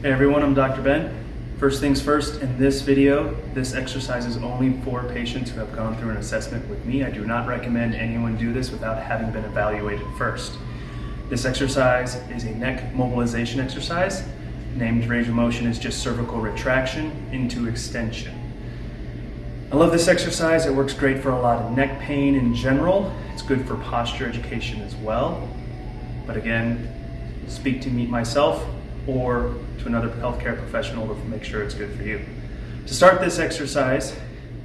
Hey everyone, I'm Dr. Ben. First things first, in this video, this exercise is only for patients who have gone through an assessment with me. I do not recommend anyone do this without having been evaluated first. This exercise is a neck mobilization exercise. Named range of motion is just cervical retraction into extension. I love this exercise. It works great for a lot of neck pain in general. It's good for posture education as well. But again, speak to me myself or to another healthcare professional to make sure it's good for you. To start this exercise,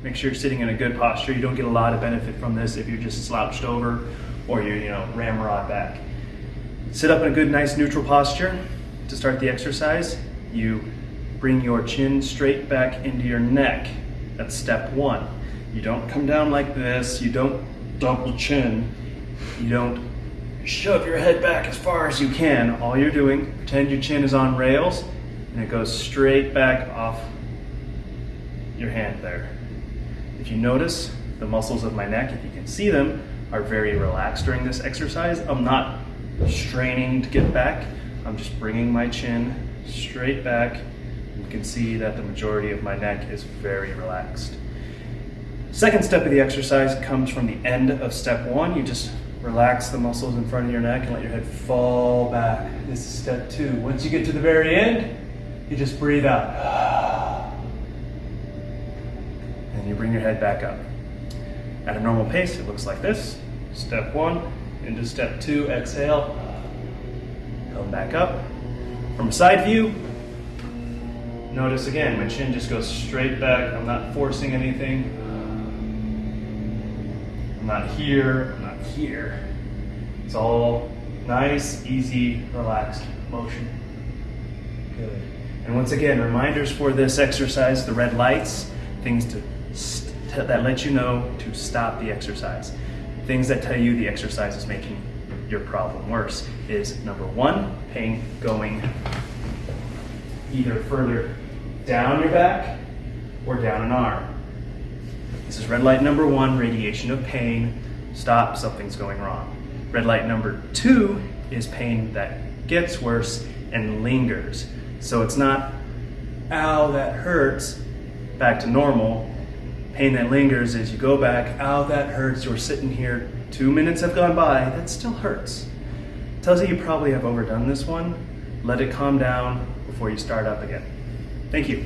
make sure you're sitting in a good posture. You don't get a lot of benefit from this if you're just slouched over or you're, you know ramrod back. Sit up in a good, nice, neutral posture. To start the exercise, you bring your chin straight back into your neck. That's step one. You don't come down like this. You don't double chin. You don't shove your head back as far as you can. All you're doing, pretend your chin is on rails and it goes straight back off your hand there. If you notice, the muscles of my neck, if you can see them, are very relaxed during this exercise. I'm not straining to get back. I'm just bringing my chin straight back. You can see that the majority of my neck is very relaxed. Second step of the exercise comes from the end of step one. You just relax the muscles in front of your neck and let your head fall back. This is step two. Once you get to the very end, you just breathe out. And you bring your head back up. At a normal pace, it looks like this. Step one, into step two, exhale. Come back up. From a side view, notice again, my chin just goes straight back. I'm not forcing anything. I'm not here, I'm not here. It's all nice, easy, relaxed motion. Good. And once again, reminders for this exercise, the red lights, things to that let you know to stop the exercise. Things that tell you the exercise is making your problem worse is number one, pain going either further down your back or down an arm. This is red light number one, radiation of pain. Stop, something's going wrong. Red light number two is pain that gets worse and lingers. So it's not, ow, that hurts, back to normal. Pain that lingers is you go back, ow, that hurts, you're sitting here, two minutes have gone by, that still hurts. Tells you you probably have overdone this one. Let it calm down before you start up again. Thank you.